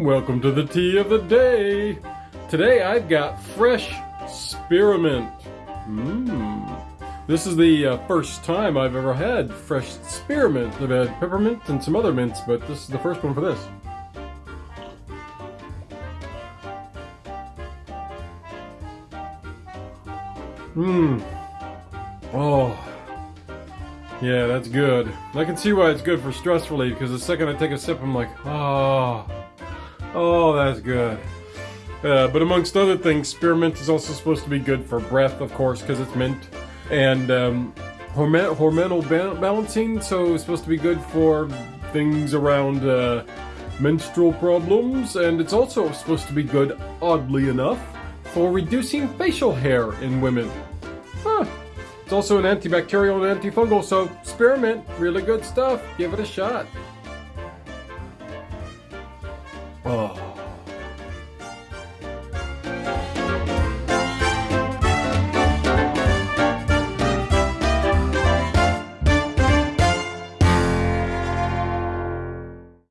Welcome to the tea of the day. Today I've got fresh spearmint. Mmm. This is the uh, first time I've ever had fresh spearmint. I've had peppermint and some other mints, but this is the first one for this. Mmm. Oh. Yeah, that's good. I can see why it's good for stress relief, because the second I take a sip, I'm like, oh. Oh, that's good. Uh, but amongst other things, spearmint is also supposed to be good for breath, of course, because it's mint. And um, horm hormonal ba balancing, so it's supposed to be good for things around uh, menstrual problems. And it's also supposed to be good, oddly enough, for reducing facial hair in women. Huh. It's also an antibacterial and antifungal, so spearmint, really good stuff. Give it a shot. Oh.